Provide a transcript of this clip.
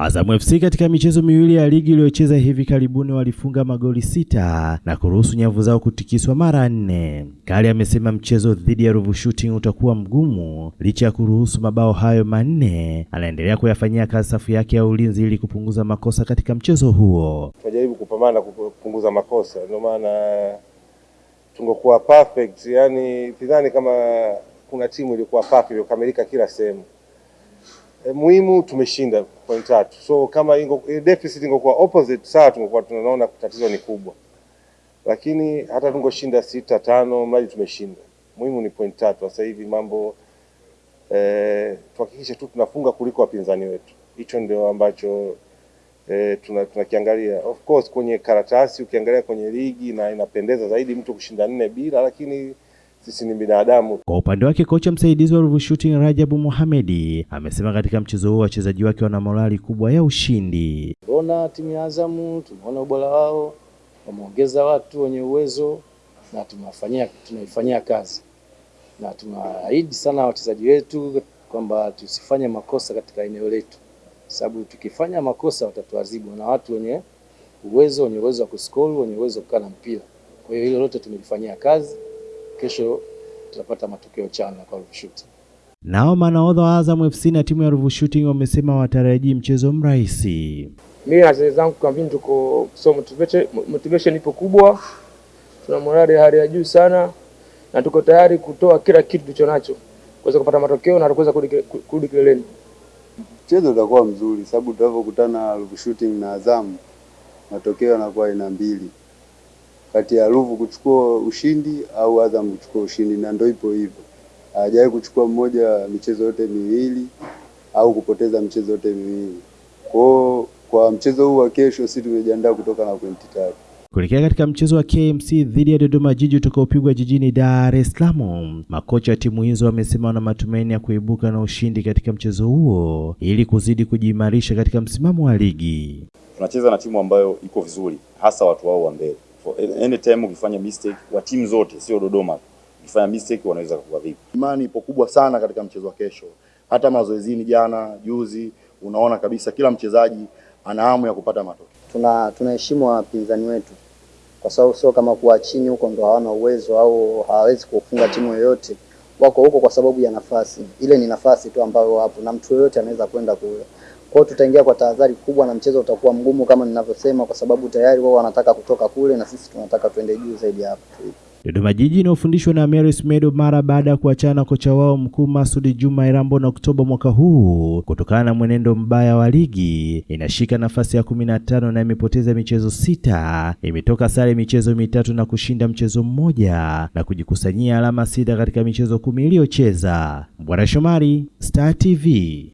Azam FC katika michezo miwili ya ligi iliyocheza hivi karibuni walifunga magoli sita na kuruhusu nyavu zao kutikiswa mara nne. Kali amesema mchezo dhidi ya Ruvu Shooting utakuwa mgumu licha ya kuruhusu mabao hayo manne. Anaendelea kuyafanyia kazi safu yake ya ulinzi ili kupunguza makosa katika mchezo huo. Tunajaribu kupambana kupunguza makosa, ndio maana tungekuwa perfect, yani sidhani kama kuna timu ilikuwa perfect iliyokamilika kila sehemu. E, muhimu tumeshinda point tatu, so kama ingo, deficit ingekuwa opposite sawa, tungekuwa tunaona tatizo ni kubwa, lakini hata tungoshinda sita tano, mradi tumeshinda. Muhimu ni point tatu. Sasa hivi mambo e, tuhakikishe tu tunafunga kuliko wapinzani wetu, hicho ndio ambacho e, tunakiangalia. Tuna Of course kwenye karatasi ukiangalia kwenye ligi na inapendeza zaidi mtu kushinda nne bila, lakini sisi ni binadamu. Kwa upande wake kocha msaidizi wa Ruvu Shooting Rajabu Mohamedi amesema katika mchezo huo wachezaji wake wana morali kubwa ya ushindi. Tunaona timu ya Azamu, tumeona ubora wao, wameongeza watu wenye uwezo na tumewafanyia tunaifanyia kazi, na tunaahidi sana wachezaji wetu kwamba tusifanye makosa katika eneo letu, sababu tukifanya makosa watatuadhibu na watu wenye uwezo wenye uwezo wa kuskoru wenye uwezo wa kukaa na mpira. Kwa hiyo hilo lote tumelifanyia kazi kesho tutapata matokeo chana kwa Ruvu Shooting. Nao manahodha wa Azam FC na timu ya Ruvu Shooting wamesema watarajii mchezo mrahisi. Mimi na wachezaji zangu kambini tuko so motivation, motivation ipo kubwa, tuna morali ya hali ya juu sana na tuko tayari kutoa kila kitu tulicho nacho kuweza kupata matokeo na kuweza kurudi kileleni. Mchezo utakuwa mzuri sababu tunavyokutana Ruvu Shooting na Azam matokeo yanakuwa aina mbili kati ya Ruvu kuchukua ushindi au Azam kuchukua ushindi, na ndio ipo hivyo. Hajawahi kuchukua mmoja michezo yote miwili au kupoteza michezo yote miwili. Kwa kwa mchezo huu wa kesho, sisi tumejiandaa kutoka na pointi tatu kuelekea katika mchezo wa KMC dhidi ya Dodoma Jiji utakaopigwa jijini Dar es Salaam. Makocha wa timu hizo wamesema wana matumaini ya kuibuka na ushindi katika mchezo huo ili kuzidi kujiimarisha katika msimamo wa ligi. Tunacheza na timu ambayo iko vizuri, hasa watu wao wa mbele anytime ukifanya mistake wa timu zote, sio Dodoma, ukifanya mistake wanaweza kuwa vipi. Imani ipo kubwa sana katika mchezo wa kesho. Hata mazoezini jana, juzi, unaona kabisa kila mchezaji ana hamu ya kupata matokeo. Tuna tunaheshimu wapinzani wetu kwa sababu sio kama kuwa chini huko ndo hawana uwezo au hawawezi kufunga timu yoyote. Wako huko kwa sababu ya nafasi, ile ni nafasi tu ambayo wapo na mtu yoyote anaweza kwenda kule. Kwa tutaingia kwa tahadhari kubwa na mchezo utakuwa mgumu kama ninavyosema, kwa sababu tayari wao wanataka kutoka kule na sisi tunataka tuende juu zaidi hapo. Dodoma Jiji inayofundishwa na Maurice Medo mara baada ya kuachana na kocha wao mkuu Masudi Juma Irambo na Oktoba mwaka huu kutokana na mwenendo mbaya wa ligi, inashika nafasi ya kumi na tano na imepoteza michezo sita, imetoka sare michezo mitatu na kushinda mchezo mmoja na kujikusanyia alama sita katika michezo kumi iliyocheza. Bwana Shomari, Star TV.